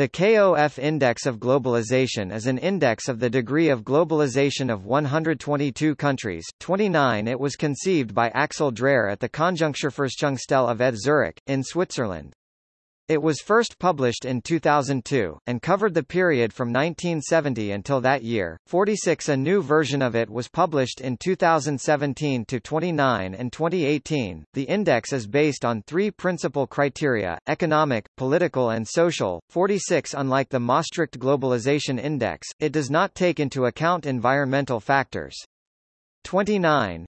The KOF Index of Globalization is an index of the degree of globalization of 122 countries. 29 It was conceived by Axel Dreher at the Konjunkturforschungsstelle of ETH Zurich, in Switzerland. It was first published in 2002, and covered the period from 1970 until that year. 46 A new version of it was published in 2017 to 29 and 2018. The index is based on three principal criteria, economic, political and social. 46 Unlike the Maastricht Globalization Index, it does not take into account environmental factors. 29